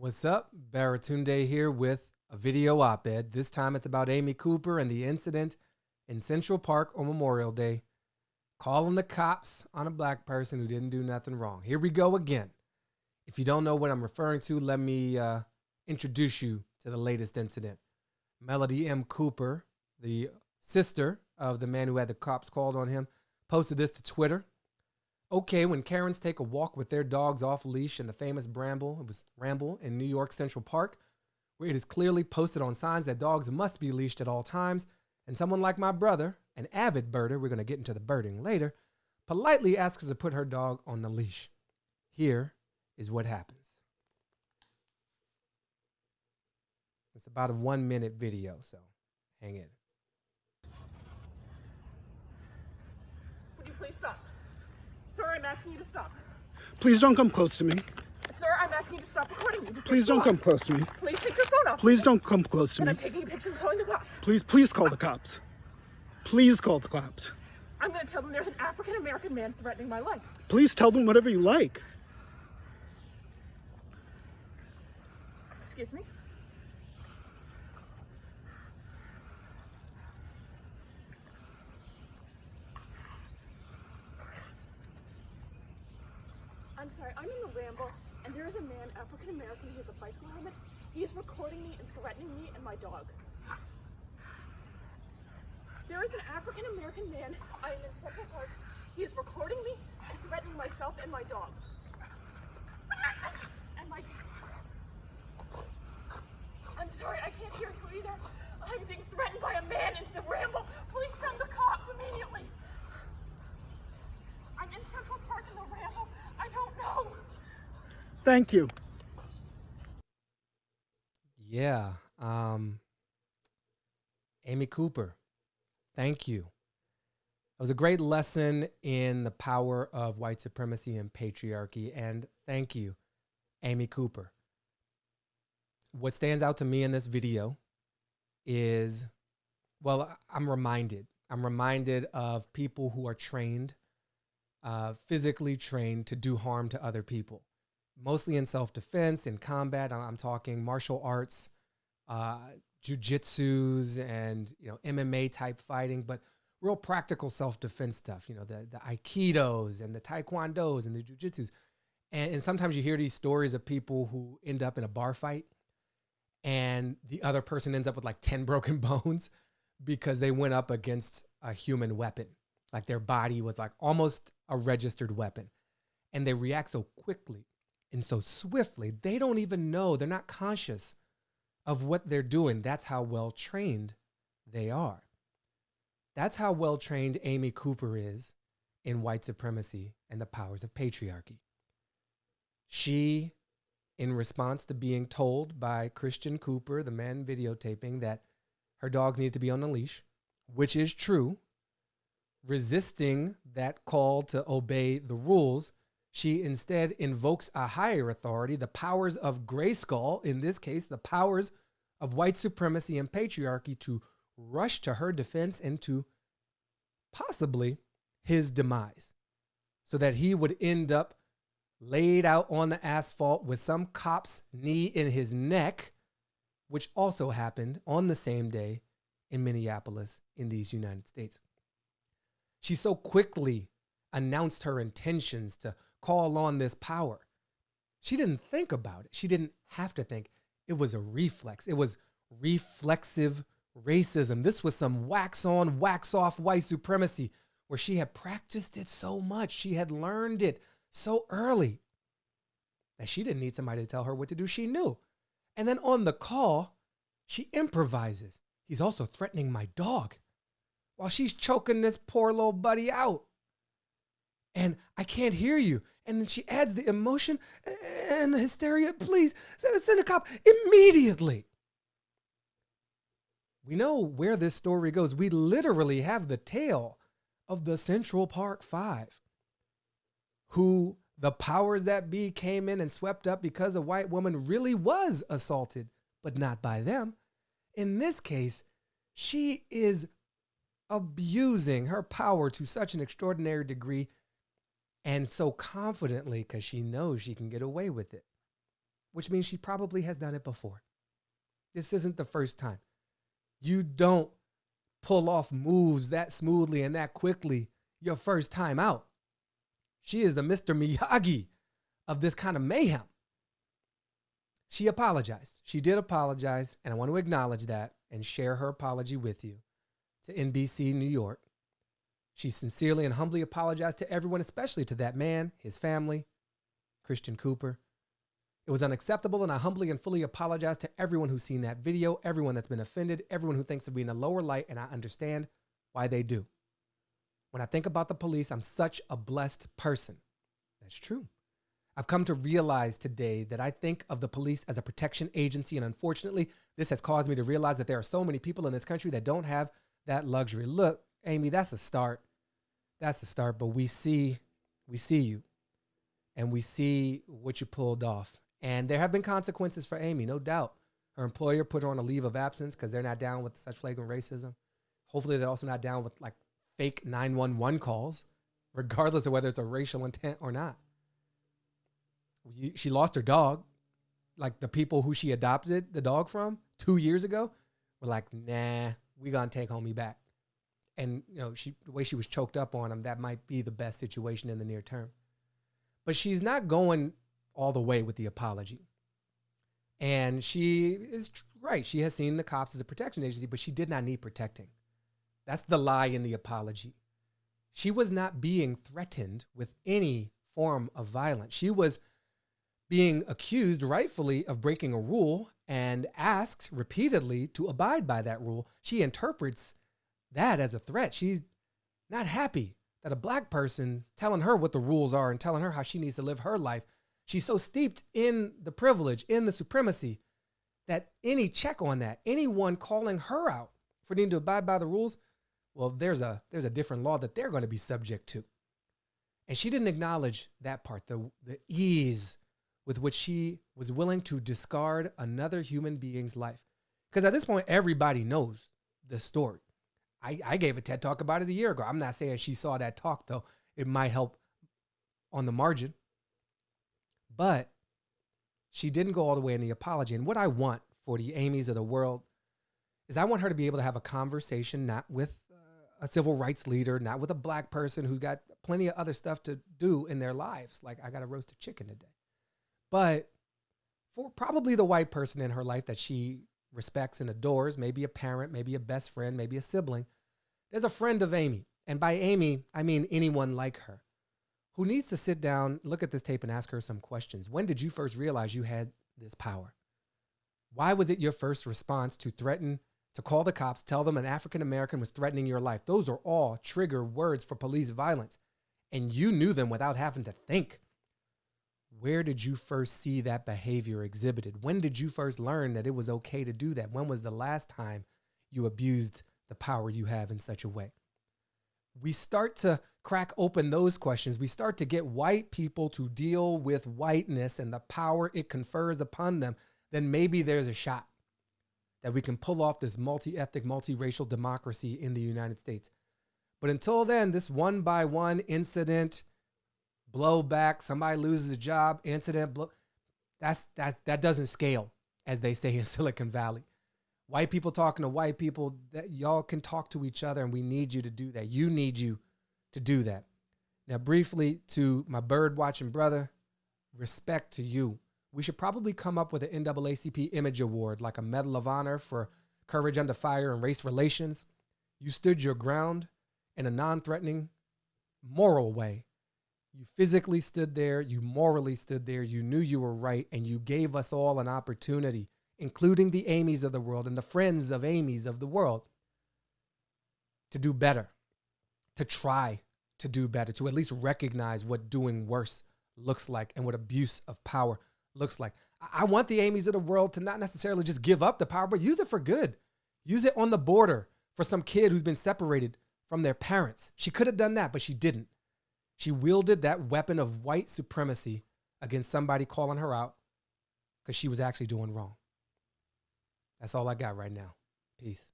What's up? Baratunde here with a video op-ed. This time it's about Amy Cooper and the incident in Central Park on Memorial Day, calling the cops on a black person who didn't do nothing wrong. Here we go again. If you don't know what I'm referring to, let me uh, introduce you to the latest incident. Melody M. Cooper, the sister of the man who had the cops called on him, posted this to Twitter. Okay, when Karens take a walk with their dogs off leash in the famous Bramble, it was Ramble in New York Central Park, where it is clearly posted on signs that dogs must be leashed at all times, and someone like my brother, an avid birder, we're going to get into the birding later, politely asks us to put her dog on the leash. Here is what happens. It's about a one minute video, so hang in. Would you please stop? Asking you to stop. Please don't come close to me. Sir, I'm asking you to stop recording me. Please don't come close to me. Please take your phone off. Please don't come close to And me. I'm taking a picture and calling the cops. Please, please call the cops. Please call the cops. I'm going to tell them there's an African American man threatening my life. Please tell them whatever you like. Excuse me? I'm in the ramble, and there is a man, African American, he has a bicycle helmet. He is recording me and threatening me and my dog. There is an African American man, I am in Central Park. He is recording me and threatening myself and my dog. And my I'm sorry, I can't hear you either. I'm being threatened by a man in the ramble. Please send the cops immediately. I'm in Central Park in the ramble. I don't know. Thank you. Yeah. Um, Amy Cooper, thank you. It was a great lesson in the power of white supremacy and patriarchy. And thank you, Amy Cooper. What stands out to me in this video is, well, I'm reminded. I'm reminded of people who are trained, uh, physically trained to do harm to other people mostly in self-defense, in combat. I'm, talking martial arts, uh, jujitsus, and you know MMA type fighting, but real practical self-defense stuff. You know the the aikidos and the taekwondos and the jujitsus, and, and sometimes you hear these stories of people who end up in a bar fight, and the other person ends up with like ten broken bones because they went up against a human weapon, like their body was like almost a registered weapon, and they react so quickly and so swiftly, they don't even know, they're not conscious of what they're doing. That's how well trained they are. That's how well trained Amy Cooper is in white supremacy and the powers of patriarchy. She, in response to being told by Christian Cooper, the man videotaping, that her dogs need to be on a leash, which is true, resisting that call to obey the rules, she instead invokes a higher authority, the powers of Grayskull, in this case, the powers of white supremacy and patriarchy, to rush to her defense and to possibly his demise, so that he would end up laid out on the asphalt with some cop's knee in his neck, which also happened on the same day in Minneapolis in these United States. She so quickly announced her intentions to call on this power. She didn't think about it. She didn't have to think. It was a reflex. It was reflexive racism. This was some wax on, wax off white supremacy where she had practiced it so much. She had learned it so early that she didn't need somebody to tell her what to do. She knew. And then on the call, she improvises. He's also threatening my dog while she's choking this poor little buddy out and I can't hear you. And then she adds the emotion and the hysteria. Please send a cop immediately. We know where this story goes. We literally have the tale of the Central Park Five, who the powers that be came in and swept up because a white woman really was assaulted, but not by them. In this case, she is abusing her power to such an extraordinary degree and so confidently because she knows she can get away with it which means she probably has done it before. This isn't the first time. You don't pull off moves that smoothly and that quickly your first time out. She is the Mr. Miyagi of this kind of mayhem. She apologized. She did apologize, and I want to acknowledge that and share her apology with you to NBC New York. She sincerely and humbly apologized to everyone, especially to that man, his family, Christian Cooper. It was unacceptable, and I humbly and fully apologize to everyone who's seen that video, everyone that's been offended, everyone who thinks of me in a lower light, and I understand why they do. When I think about the police, I'm such a blessed person. That's true. I've come to realize today that I think of the police as a protection agency, and unfortunately, this has caused me to realize that there are so many people in this country that don't have that luxury. Look, Amy, that's a start. That's the start, but we see we see you and we see what you pulled off. And there have been consequences for Amy, no doubt. Her employer put her on a leave of absence because they're not down with such flagrant racism. Hopefully, they're also not down with like fake 911 calls, regardless of whether it's a racial intent or not. She lost her dog. Like the people who she adopted the dog from two years ago were like, nah, we gonna take homie back. And you know, she the way she was choked up on him, that might be the best situation in the near term. But she's not going all the way with the apology. And she is right. She has seen the cops as a protection agency, but she did not need protecting. That's the lie in the apology. She was not being threatened with any form of violence. She was being accused rightfully of breaking a rule and asked repeatedly to abide by that rule. She interprets that as a threat. She's not happy that a black person telling her what the rules are and telling her how she needs to live her life She's so steeped in the privilege, in the supremacy, that any check on that, anyone calling her out for needing to abide by the rules, well, there's a there's a different law that they're going to be subject to. And she didn't acknowledge that part, the, the ease with which she was willing to discard another human being's life. Because at this point, everybody knows the story. I, I gave a TED talk about it a year ago. I'm not saying she saw that talk, though. It might help on the margin. But she didn't go all the way in the apology. And what I want for the Amy's of the world is I want her to be able to have a conversation, not with uh, a civil rights leader, not with a black person who's got plenty of other stuff to do in their lives. Like, I got to roast a chicken today. But for probably the white person in her life that she respects and adores, maybe a parent, maybe a best friend, maybe a sibling, there's a friend of Amy. And by Amy, I mean anyone like her who needs to sit down, look at this tape, and ask her some questions. When did you first realize you had this power? Why was it your first response to threaten, to call the cops, tell them an African American was threatening your life? Those are all trigger words for police violence. And you knew them without having to think. Where did you first see that behavior exhibited? When did you first learn that it was okay to do that? When was the last time you abused the power you have in such a way? we start to crack open those questions. We start to get white people to deal with whiteness and the power it confers upon them, then maybe there's a shot that we can pull off this multi ethnic, multiracial democracy in the United States. But until then, this one by one incident, blowback, somebody loses a job, incident, blow, that's that that doesn't scale, as they say in Silicon Valley. White people talking to white people that y'all can talk to each other and we need you to do that. You need you to do that. Now briefly to my bird watching brother respect to you. We should probably come up with an naacp image award like a medal of honor for courage under fire and race relations. You stood your ground in a non-threatening moral way you physically stood there you morally stood there you knew you were right and you gave us all an opportunity including the Amy's of the world and the friends of Amy's of the world, to do better, to try to do better, to at least recognize what doing worse looks like and what abuse of power looks like. I want the Amy's of the world to not necessarily just give up the power, but use it for good. Use it on the border for some kid who's been separated from their parents. She could have done that, but she didn't. She wielded that weapon of white supremacy against somebody calling her out because she was actually doing wrong. That's all I got right now. Peace.